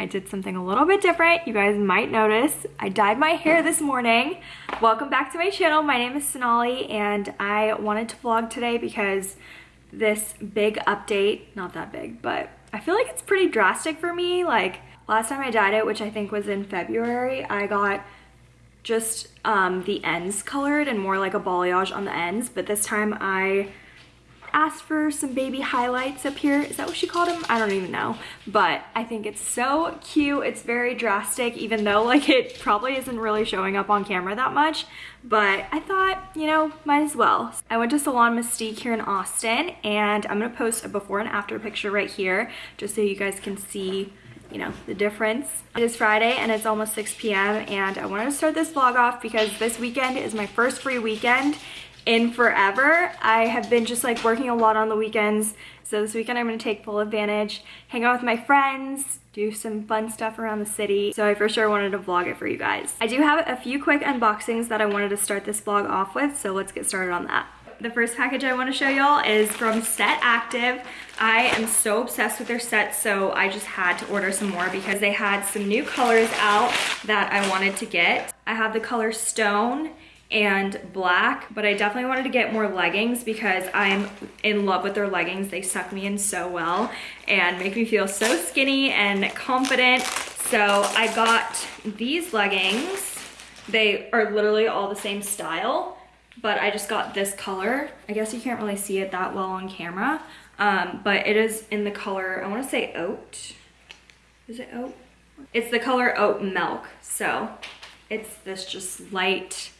I did something a little bit different. You guys might notice. I dyed my hair this morning. Welcome back to my channel. My name is Sonali and I wanted to vlog today because this big update, not that big, but I feel like it's pretty drastic for me. Like last time I dyed it, which I think was in February, I got just um, the ends colored and more like a balayage on the ends. But this time I asked for some baby highlights up here. Is that what she called them? I don't even know. But I think it's so cute. It's very drastic, even though like it probably isn't really showing up on camera that much. But I thought, you know, might as well. I went to Salon Mystique here in Austin and I'm gonna post a before and after picture right here just so you guys can see you know, the difference. It is Friday and it's almost 6 p.m. and I wanted to start this vlog off because this weekend is my first free weekend in forever. I have been just like working a lot on the weekends. So this weekend I'm gonna take full advantage, hang out with my friends, do some fun stuff around the city. So I for sure wanted to vlog it for you guys. I do have a few quick unboxings that I wanted to start this vlog off with. So let's get started on that. The first package I want to show y'all is from Set Active. I am so obsessed with their sets, so I just had to order some more because they had some new colors out that I wanted to get. I have the color Stone and black, but I definitely wanted to get more leggings because I'm in love with their leggings. They suck me in so well and make me feel so skinny and confident. So I got these leggings. They are literally all the same style, but I just got this color. I guess you can't really see it that well on camera, um, but it is in the color, I wanna say oat. Is it oat? It's the color oat milk. So it's this just light,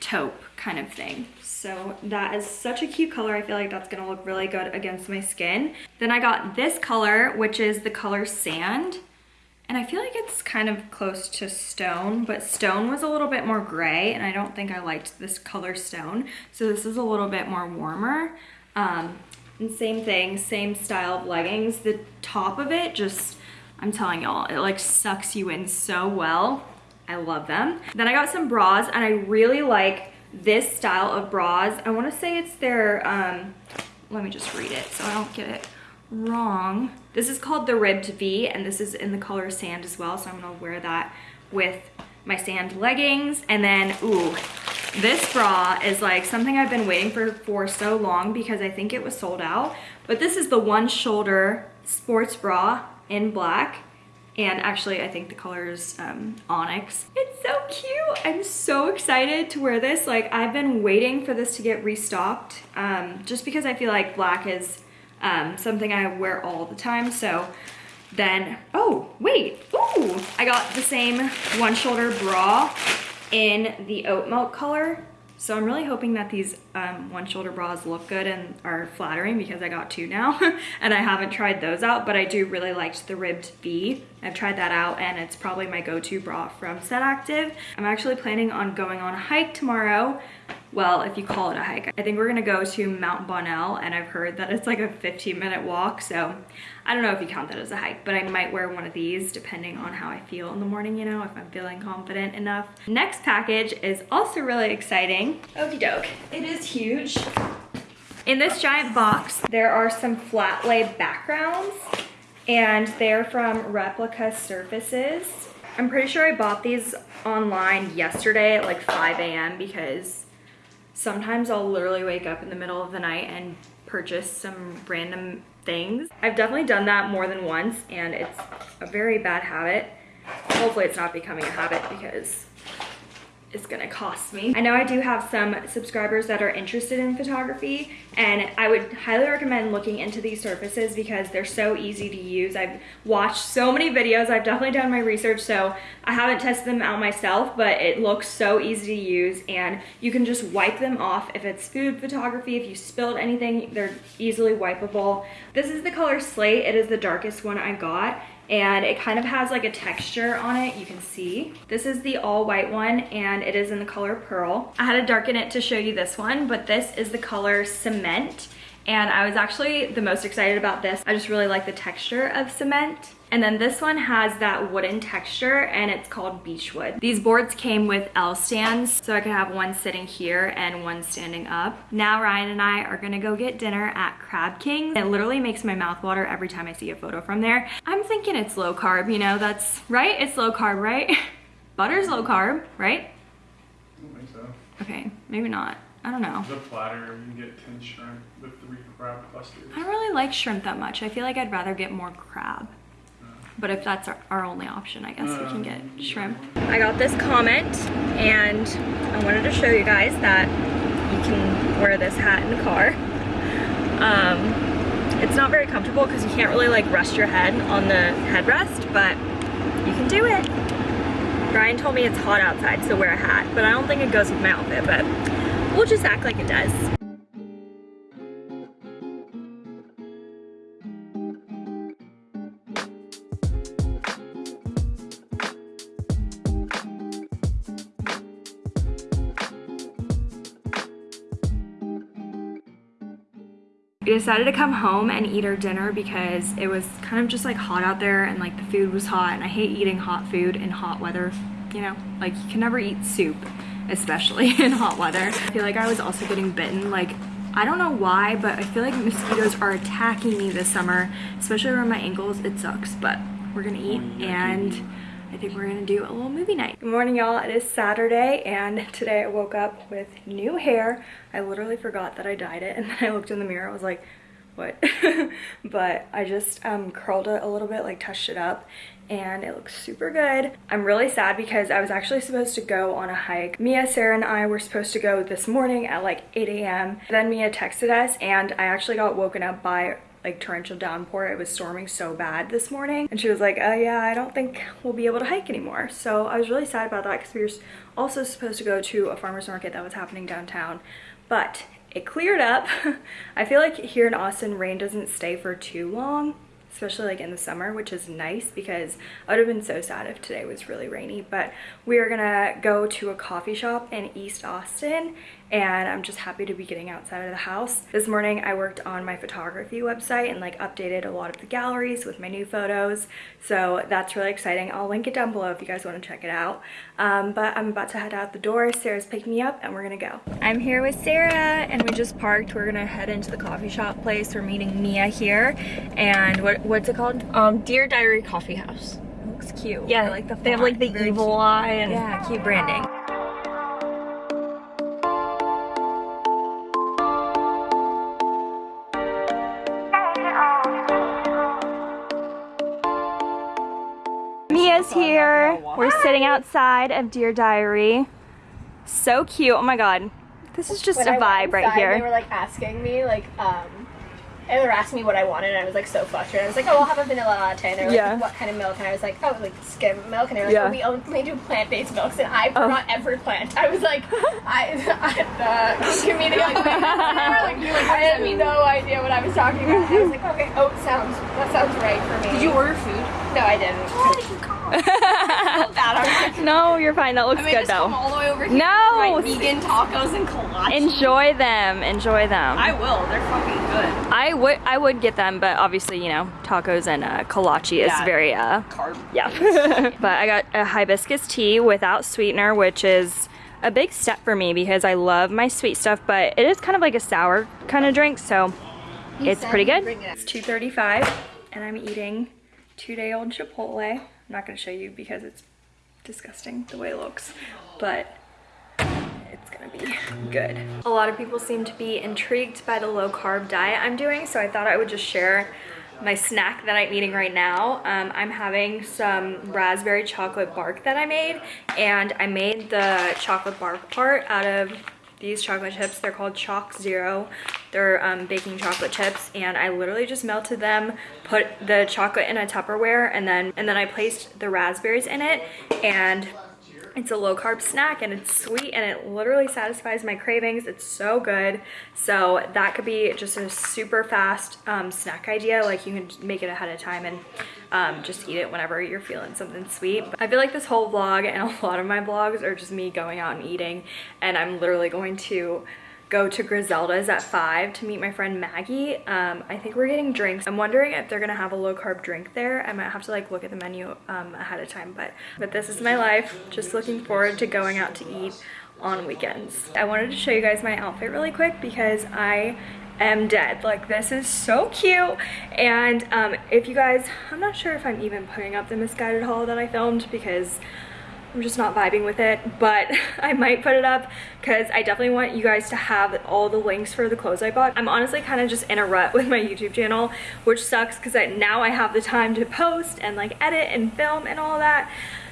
taupe kind of thing. So that is such a cute color. I feel like that's gonna look really good against my skin. Then I got this color, which is the color Sand. And I feel like it's kind of close to Stone, but Stone was a little bit more gray and I don't think I liked this color Stone. So this is a little bit more warmer. Um, and same thing, same style of leggings. The top of it just, I'm telling y'all, it like sucks you in so well. I love them. Then I got some bras and I really like this style of bras. I wanna say it's their, um, let me just read it so I don't get it wrong. This is called the Ribbed V and this is in the color sand as well. So I'm gonna wear that with my sand leggings. And then, ooh, this bra is like something I've been waiting for for so long because I think it was sold out. But this is the one shoulder sports bra in black and actually I think the color is um, onyx. It's so cute. I'm so excited to wear this. Like I've been waiting for this to get restocked um, just because I feel like black is um, something I wear all the time. So then, oh wait, ooh, I got the same one shoulder bra in the oat milk color so I'm really hoping that these um, one shoulder bras look good and are flattering because I got two now and I haven't tried those out, but I do really liked the ribbed V. I've tried that out and it's probably my go-to bra from Set Active. I'm actually planning on going on a hike tomorrow well, if you call it a hike. I think we're gonna go to Mount Bonnell and I've heard that it's like a 15 minute walk. So I don't know if you count that as a hike, but I might wear one of these depending on how I feel in the morning, you know, if I'm feeling confident enough. Next package is also really exciting. Okie doke. It is huge. In this giant box, there are some flat lay backgrounds and they're from Replica Surfaces. I'm pretty sure I bought these online yesterday at like 5 a.m. because sometimes I'll literally wake up in the middle of the night and purchase some random things. I've definitely done that more than once and it's a very bad habit. Hopefully it's not becoming a habit because is gonna cost me. I know I do have some subscribers that are interested in photography and I would highly recommend looking into these surfaces because they're so easy to use. I've watched so many videos, I've definitely done my research so I haven't tested them out myself but it looks so easy to use and you can just wipe them off if it's food photography, if you spilled anything, they're easily wipeable. This is the color Slate, it is the darkest one I got and it kind of has like a texture on it you can see. This is the all white one and it is in the color pearl. I had to darken it to show you this one but this is the color cement And I was actually the most excited about this. I just really like the texture of cement. And then this one has that wooden texture and it's called Beechwood. These boards came with L stands, so I could have one sitting here and one standing up. Now Ryan and I are gonna go get dinner at Crab King. It literally makes my mouth water every time I see a photo from there. I'm thinking it's low carb, you know, that's right, it's low carb, right? Butter's low carb, right? I don't think so. Okay, maybe not. I don't know. The platter, you can get 10 shrimp with three crab clusters. I don't really like shrimp that much. I feel like I'd rather get more crab. But if that's our, our only option, I guess we can get shrimp. I got this comment and I wanted to show you guys that you can wear this hat in the car. Um, it's not very comfortable because you can't really like rest your head on the headrest, but you can do it. Brian told me it's hot outside, so wear a hat, but I don't think it goes with my outfit, but we'll just act like it does. We decided to come home and eat our dinner because it was kind of just like hot out there and like the food was hot and I hate eating hot food in hot weather, you know? Like you can never eat soup, especially in hot weather. I feel like I was also getting bitten like I don't know why, but I feel like mosquitoes are attacking me this summer, especially around my ankles. It sucks, but we're gonna eat and I think we're gonna do a little movie night. Good morning, y'all. It is Saturday, and today I woke up with new hair. I literally forgot that I dyed it, and then I looked in the mirror. I was like, what? but I just um, curled it a little bit, like touched it up, and it looks super good. I'm really sad because I was actually supposed to go on a hike. Mia, Sarah, and I were supposed to go this morning at like 8 a.m. Then Mia texted us, and I actually got woken up by like torrential downpour. It was storming so bad this morning. And she was like, oh yeah, I don't think we'll be able to hike anymore. So I was really sad about that because we were also supposed to go to a farmer's market that was happening downtown. But it cleared up. I feel like here in Austin, rain doesn't stay for too long especially like in the summer, which is nice because I would have been so sad if today was really rainy. But we are gonna go to a coffee shop in East Austin and I'm just happy to be getting outside of the house. This morning I worked on my photography website and like updated a lot of the galleries with my new photos. So that's really exciting. I'll link it down below if you guys want to check it out. Um, but I'm about to head out the door. Sarah's picking me up and we're gonna go. I'm here with Sarah and we just parked. We're gonna head into the coffee shop place. We're meeting Mia here. And what what's it called? Um, Dear Diary Coffee House. It looks cute. Yeah, I like the They have like the. Very evil cute. eye and Yeah, cute branding. Sitting outside of Dear Diary. So cute. Oh my god. This is just when a I went vibe right here. They were like asking me like um and they were asking me what I wanted and I was like so flustered. I was like, Oh, I'll have a vanilla latte and they were like, Yeah. What kind of milk? And I was like, Oh, like skim milk and they were like, Yeah. Oh, we only do plant based milks and I Oh. forgot every plant. I was like I, I give the like, like, you like I had no idea what I was talking about. And I was like, Okay, oh sounds that sounds right for me. Did you order food? No, I didn't. no, you're fine. That looks I made good this come though. all the way over here. No! my vegan tacos and kolache. Enjoy them. Enjoy them. I will. They're fucking good. I would I would get them, but obviously, you know, tacos and uh, kolache is Yeah. very uh Carb. yeah. but I got a hibiscus tea without sweetener, which is a big step for me because I love my sweet stuff, but it is kind of like a sour kind of drink, so it's pretty good. it. It's 2:35 and I'm eating two-day-old Chipotle. I'm not going to show you because it's disgusting the way it looks, but it's gonna be good. A lot of people seem to be intrigued by the low carb diet I'm doing, so I thought I would just share my snack that I'm eating right now. Um, I'm having some raspberry chocolate bark that I made, and I made the chocolate bark part out of these chocolate chips. They're called ChocZero. They're um, baking chocolate chips, and I literally just melted them, put the chocolate in a Tupperware, and then and then I placed the raspberries in it, and it's a low carb snack and it's sweet and it literally satisfies my cravings. It's so good. So that could be just a super fast um, snack idea. Like you can make it ahead of time and um, just eat it whenever you're feeling something sweet. But I feel like this whole vlog and a lot of my vlogs are just me going out and eating and I'm literally going to go to Grizelda's at 5 to meet my friend Maggie. Um, I think we're getting drinks. I'm wondering if they're gonna have a low carb drink there. I might have to like look at the menu um, ahead of time, but, but this is my life. Just looking forward to going out to eat on weekends. I wanted to show you guys my outfit really quick because I am dead. Like this is so cute. And um, if you guys, I'm not sure if I'm even putting up the Missguided haul that I filmed because I'm just not vibing with it, but I might put it up because I definitely want you guys to have all the links for the clothes I bought. I'm honestly kind of just in a rut with my YouTube channel, which sucks because now I have the time to post and like edit and film and all that.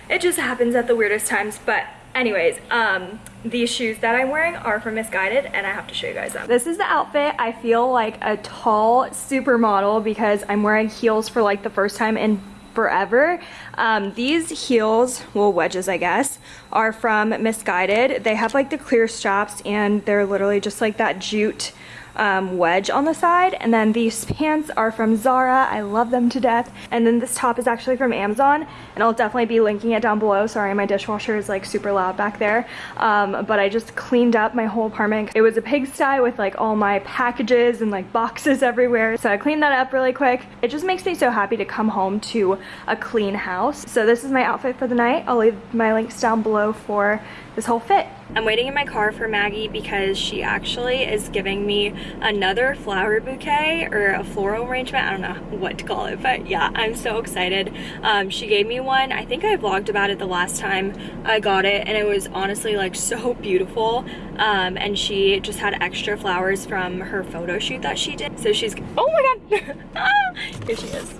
It just happens at the weirdest times, but anyways, um, these shoes that I'm wearing are from Missguided and I have to show you guys them. This is the outfit. I feel like a tall supermodel because I'm wearing heels for like the first time in forever. Um, these heels, well wedges I guess, are from Missguided. They have like the clear straps and they're literally just like that jute um, wedge on the side. And then these pants are from Zara. I love them to death. And then this top is actually from Amazon. And I'll definitely be linking it down below. Sorry, my dishwasher is like super loud back there. Um, but I just cleaned up my whole apartment. It was a pigsty with like all my packages and like boxes everywhere. So I cleaned that up really quick. It just makes me so happy to come home to a clean house. So this is my outfit for the night. I'll leave my links down below for this whole fit. I'm waiting in my car for Maggie because she actually is giving me another flower bouquet or a floral arrangement. I don't know what to call it, but yeah, I'm so excited. Um, she gave me one. I think I vlogged about it the last time I got it and it was honestly like so beautiful. Um, and she just had extra flowers from her photo shoot that she did. So she's, oh my God, here she is.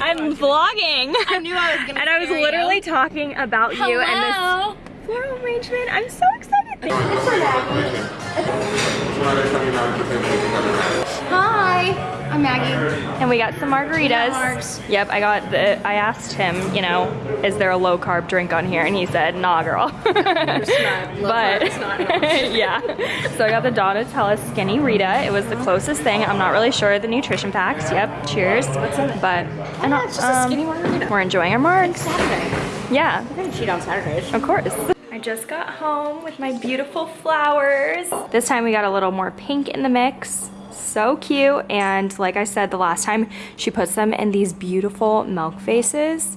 I'm vlogging. I knew I was gonna And I was literally you. talking about you and this Hello. Floral arrangement. I'm so excited. Hi, I'm Maggie. And we got some margaritas. Yep, I got the, I asked him, you know, is there a low carb drink on here? And he said, nah, girl. but, yeah. So I got the Donatella Skinny Rita. It was the closest thing. I'm not really sure of the nutrition facts. Yep, cheers. What's in it? But, oh, and, it's just a skinny um, margarita. We're enjoying our margs. Saturday. Yeah, We're gonna cheat on Saturdays. of course. I just got home with my beautiful flowers. This time we got a little more pink in the mix. So cute. And like I said the last time, she puts them in these beautiful milk faces.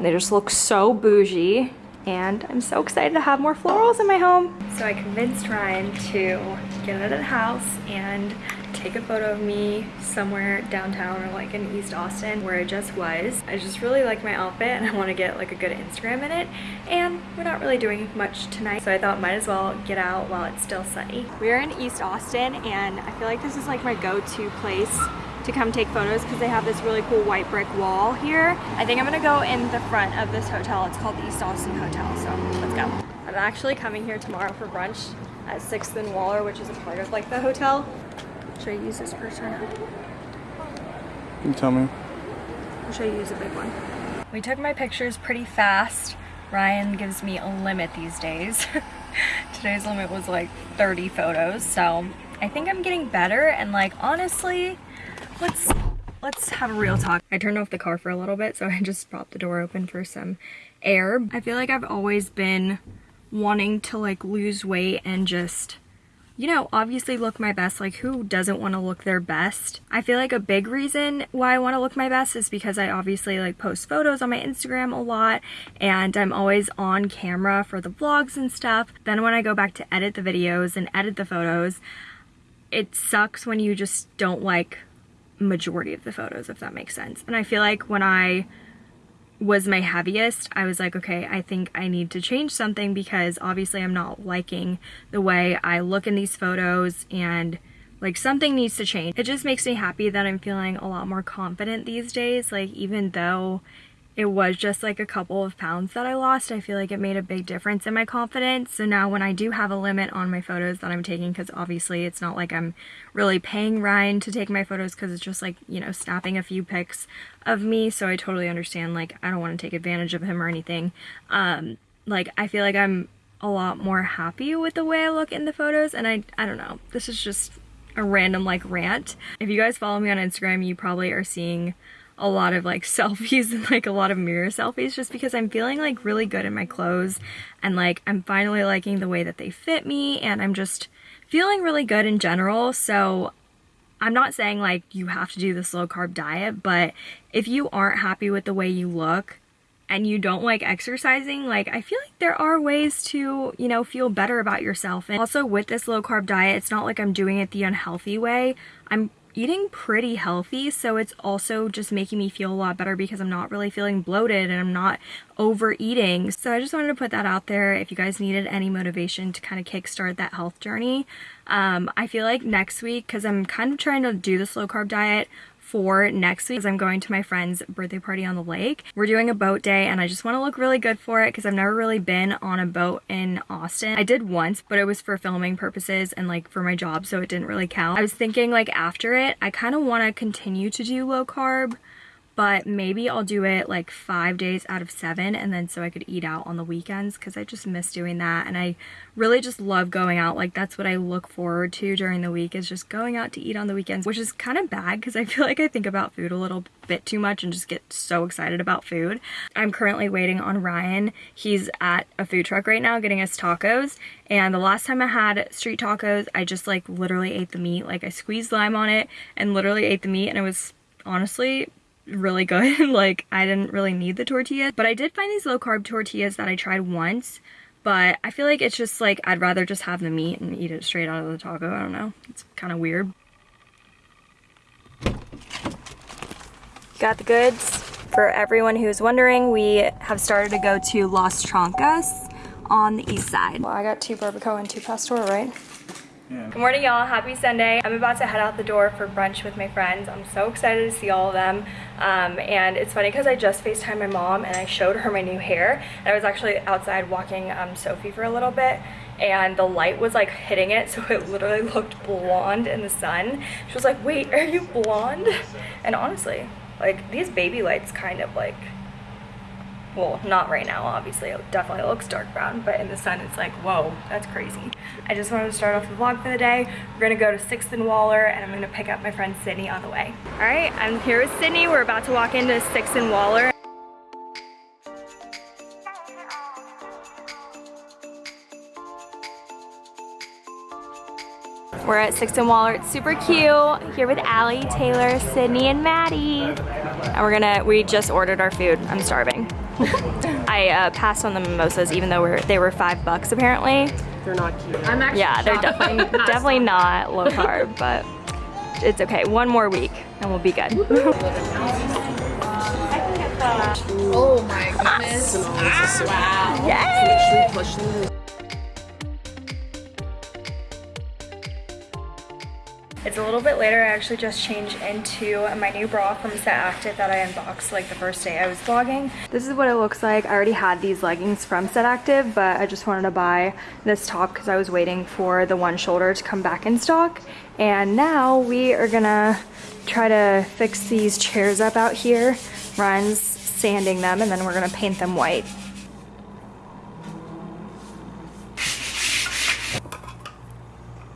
They just look so bougie. And I'm so excited to have more florals in my home. So I convinced Ryan to get out of the house and take a photo of me somewhere downtown or like in East Austin where I just was. I just really like my outfit and I want to get like a good Instagram in it and we're not really doing much tonight so I thought might as well get out while it's still sunny. We're in East Austin and I feel like this is like my go-to place to come take photos because they have this really cool white brick wall here. I think I'm gonna go in the front of this hotel. It's called the East Austin Hotel, so let's go. I'm actually coming here tomorrow for brunch at 6th and Waller, which is a part of like the hotel. Should I use this purse or not? You tell me. Or should I use a big one? We took my pictures pretty fast. Ryan gives me a limit these days. Today's limit was like 30 photos, so I think I'm getting better and like honestly, let's let's have a real talk. I turned off the car for a little bit, so I just popped the door open for some air. I feel like I've always been wanting to like lose weight and just you know, obviously look my best. Like, who doesn't want to look their best? I feel like a big reason why I want to look my best is because I obviously like post photos on my Instagram a lot and I'm always on camera for the vlogs and stuff. Then when I go back to edit the videos and edit the photos, it sucks when you just don't like majority of the photos, if that makes sense. And I feel like when I was my heaviest, I was like, okay, I think I need to change something because obviously I'm not liking the way I look in these photos and like something needs to change. It just makes me happy that I'm feeling a lot more confident these days. Like even though it was just like a couple of pounds that I lost, I feel like it made a big difference in my confidence. So now when I do have a limit on my photos that I'm taking, because obviously it's not like I'm really paying Ryan to take my photos because it's just like, you know, snapping a few pics of me. So I totally understand, like, I don't want to take advantage of him or anything. Um, like, I feel like I'm a lot more happy with the way I look in the photos. And I, I don't know, this is just a random like rant. If you guys follow me on Instagram, you probably are seeing a lot of like selfies and like a lot of mirror selfies just because I'm feeling like really good in my clothes and like I'm finally liking the way that they fit me and I'm just feeling really good in general. So I'm not saying like you have to do this low carb diet, but if you aren't happy with the way you look and you don't like exercising, like I feel like there are ways to, you know, feel better about yourself. And also with this low carb diet, it's not like I'm doing it the unhealthy way. I'm eating pretty healthy so it's also just making me feel a lot better because I'm not really feeling bloated and I'm not overeating. So I just wanted to put that out there if you guys needed any motivation to kind of kickstart that health journey. Um, I feel like next week because I'm kind of trying to do the low carb diet for next week I'm going to my friend's birthday party on the lake. We're doing a boat day and I just want to look really good for it because I've never really been on a boat in Austin. I did once, but it was for filming purposes and like for my job, so it didn't really count. I was thinking like after it, I kind of want to continue to do low carb but maybe I'll do it like five days out of seven and then so I could eat out on the weekends because I just miss doing that and I really just love going out like that's what I look forward to during the week is just going out to eat on the weekends which is kind of bad because I feel like I think about food a little bit too much and just get so excited about food. I'm currently waiting on Ryan. He's at a food truck right now getting us tacos and the last time I had street tacos I just like literally ate the meat like I squeezed lime on it and literally ate the meat and it was honestly really good. like I didn't really need the tortillas, but I did find these low carb tortillas that I tried once, but I feel like it's just like I'd rather just have the meat and eat it straight out of the taco. I don't know. It's kind of weird. Got the goods. For everyone who's wondering, we have started to go to Las Trancas on the east side. Well, I got two barbacoa and two pastor, right? Yeah. Good morning, y'all. Happy Sunday. I'm about to head out the door for brunch with my friends. I'm so excited to see all of them. Um, and it's funny because I just FaceTimed my mom and I showed her my new hair. And I was actually outside walking um, Sophie for a little bit and the light was like hitting it so it literally looked blonde in the sun. She was like, wait, are you blonde? And honestly, like these baby lights kind of like well not right now obviously it definitely looks dark brown but in the sun it's like whoa that's crazy i just wanted to start off the vlog for the day we're gonna go to sixth and waller and i'm gonna pick up my friend sydney on the way all right i'm here with sydney we're about to walk into sixth and waller We're at Sixth and Waller. It's super cute. Here with Allie, Taylor, Sydney, and Maddie. And we're gonna, we just ordered our food. I'm starving. I uh, passed on the mimosas even though we're, they were five bucks apparently. They're not cute. I'm actually Yeah, they're definitely, definitely not low carb, but it's okay. One more week and we'll be good. Oh my goodness. Wow. Yay! It's a little bit later. I actually just changed into my new bra from Set Active that I unboxed like the first day I was vlogging. This is what it looks like. I already had these leggings from Set Active, but I just wanted to buy this top because I was waiting for the one shoulder to come back in stock. And now we are gonna try to fix these chairs up out here. Ryan's sanding them and then we're gonna paint them white.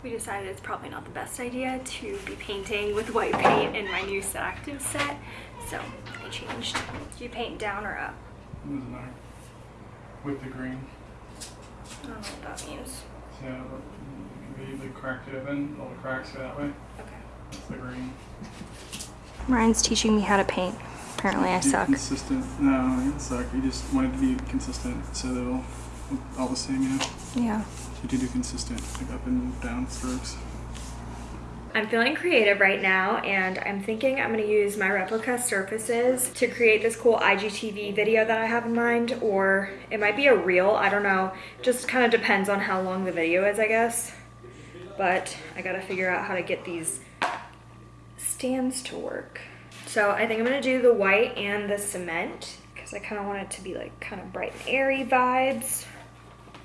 We decided it's probably not the best idea to be painting with white paint in my new Set set, so I changed. Do you paint down or up? Doesn't matter. With the green. I don't know what that means. So we usually cracked it open, all the cracks go that way. Okay. That's the green. Ryan's teaching me how to paint. Apparently I Be suck. Consistent. No, you suck. You just wanted to be consistent so they'll look all the same, you know? Yeah. You do do consistent, like up and down strokes. I'm feeling creative right now and I'm thinking I'm gonna use my replica surfaces to create this cool IGTV video that I have in mind or it might be a reel, I don't know. Just kind of depends on how long the video is, I guess. But I gotta figure out how to get these stands to work. So I think I'm gonna do the white and the cement because I kind of want it to be like kind of bright and airy vibes.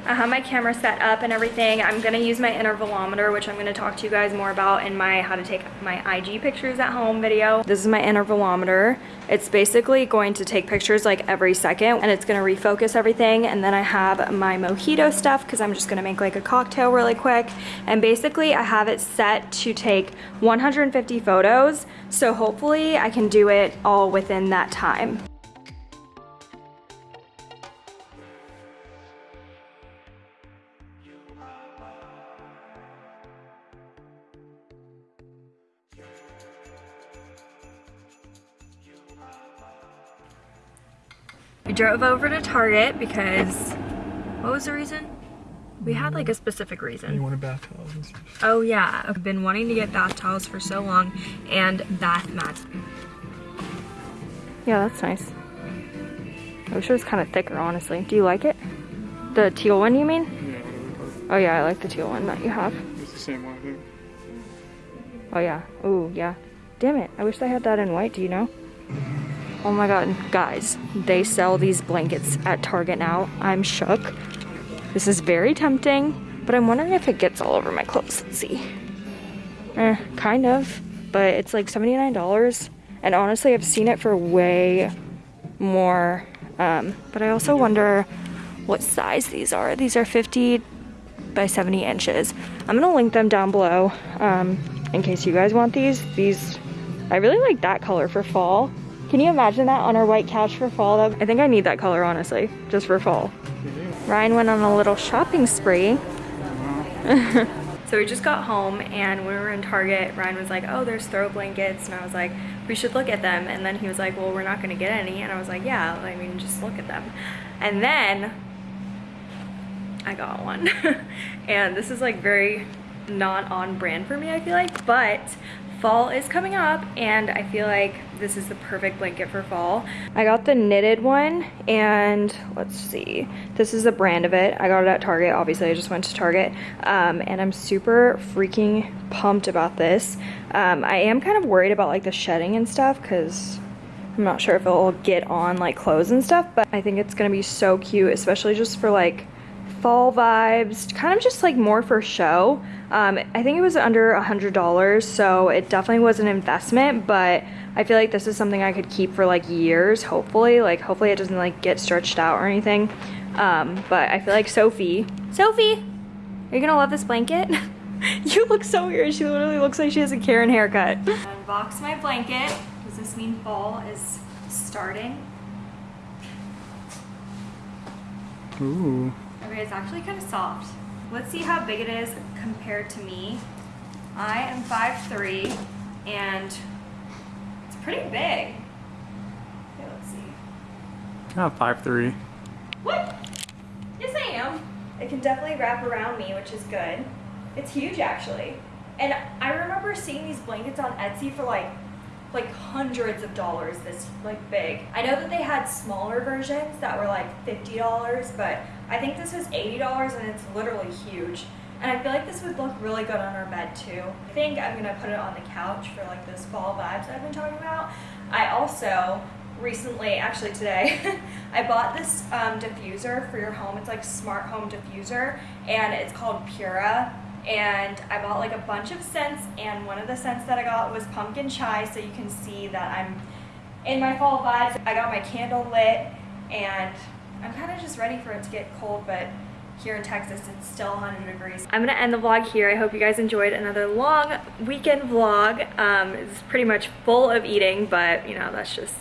I have my camera set up and everything. I'm gonna use my intervalometer, which I'm gonna talk to you guys more about in my how to take my IG pictures at home video. This is my intervalometer. It's basically going to take pictures like every second and it's gonna refocus everything. And then I have my mojito stuff because I'm just gonna make like a cocktail really quick. And basically I have it set to take 150 photos. So hopefully I can do it all within that time. We drove over to Target because, what was the reason? We had like a specific reason. You wanted bath towels. Oh yeah, I've been wanting to get bath towels for so long and bath mats. Yeah, that's nice. I wish it was kind of thicker, honestly. Do you like it? The teal one, you mean? Oh yeah, I like the teal one that you have. It's the same one, I think. Oh yeah. Ooh, yeah. Damn it. I wish they had that in white, do you know? Oh my god, guys, they sell these blankets at Target now. I'm shook. This is very tempting, but I'm wondering if it gets all over my clothes. Let's see. Eh, kind of, but it's like $79. And honestly, I've seen it for way more. Um, but I also wonder what size these are. These are 50 by 70 inches. I'm gonna link them down below um, in case you guys want these. These, I really like that color for fall. Can you imagine that on our white couch for fall? I think I need that color honestly, just for fall. Ryan went on a little shopping spree. so we just got home and when we were in Target, Ryan was like, oh, there's throw blankets. And I was like, we should look at them. And then he was like, well, we're not gonna get any. And I was like, yeah, I mean, just look at them. And then I got one. and this is like very not on brand for me, I feel like, but fall is coming up and I feel like this is the perfect blanket for fall. I got the knitted one and let's see, this is the brand of it. I got it at Target, obviously I just went to Target um, and I'm super freaking pumped about this. Um, I am kind of worried about like the shedding and stuff because I'm not sure if it'll get on like clothes and stuff, but I think it's gonna be so cute, especially just for like fall vibes, kind of just like more for show. Um, I think it was under a hundred dollars, so it definitely was an investment, but I feel like this is something I could keep for like years, hopefully. Like hopefully it doesn't like get stretched out or anything. Um, but I feel like Sophie, Sophie, are you gonna love this blanket? you look so weird. She literally looks like she has a Karen haircut. Unbox my blanket. Does this mean fall is starting? Ooh. Okay, it's actually kind of soft. Let's see how big it is compared to me. I am 5'3", and it's pretty big. Okay, let's see. I'm five three. What? Yes, I am. It can definitely wrap around me, which is good. It's huge, actually. And I remember seeing these blankets on Etsy for like like hundreds of dollars this like big. I know that they had smaller versions that were like $50, but I think this was $80 and it's literally huge. And I feel like this would look really good on our bed too. I think I'm gonna put it on the couch for like those fall vibes I've been talking about. I also recently, actually today, I bought this um, diffuser for your home. It's like smart home diffuser and it's called Pura and I bought like a bunch of scents and one of the scents that I got was pumpkin chai so you can see that I'm in my fall vibes. I got my candle lit and I'm kind of just ready for it to get cold but here in Texas it's still 100 degrees. I'm gonna end the vlog here. I hope you guys enjoyed another long weekend vlog. Um, it's pretty much full of eating but you know that's just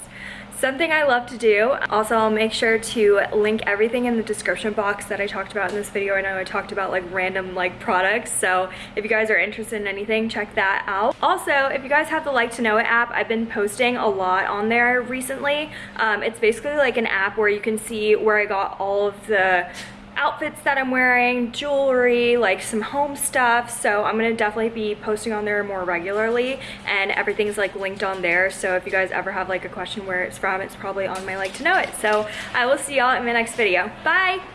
something I love to do. Also, I'll make sure to link everything in the description box that I talked about in this video. I know I talked about like random like products, so if you guys are interested in anything, check that out. Also, if you guys have the Like to Know It app, I've been posting a lot on there recently. Um, it's basically like an app where you can see where I got all of the outfits that I'm wearing, jewelry, like some home stuff. So I'm gonna definitely be posting on there more regularly and everything's like linked on there. So if you guys ever have like a question where it's from, it's probably on my like to know it. So I will see y'all in my next video. Bye!